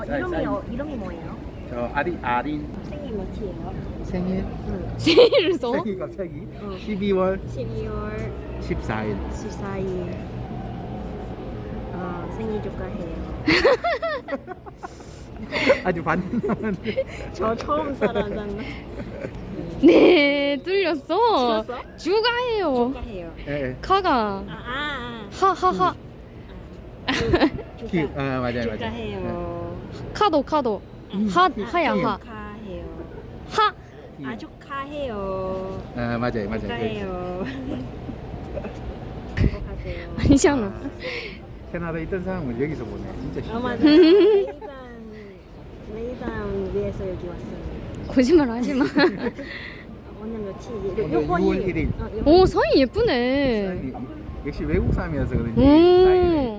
어, 이름이. 어, 이름이 뭐예요? 저 아리 아린 생일 몇이에요? 생일 생일을 써? 생일 갑자기 어. 12월 12월 14일 14일. 어, 생일 축하해요. 아주 반 남았는데 저 처음 살아났나? 네 뚫렸어 찍었어? 주가해요 축하해요. 예, 카가 아, 아, 하하하 아. 아. 축하. 아 맞아요 맞아요 축하해요. 카도 카도 음, 하 키, 하야 키. 하 축하해요. 하 키. 아 축하해요. 아 맞아요 맞아요 축하해요. 행복하세요. 아니잖아 아, 캐나다에 있던 사람을 여기서 보네 진짜 아 맞아. 신기하네 레이단 레이단 위해서 여기 왔어요. 거짓말 하지 마 오늘 며칠? 오늘 6월 1일. 어, 오 사인 예쁘네 역시 외국 사람이어서 그런지 오. 사인을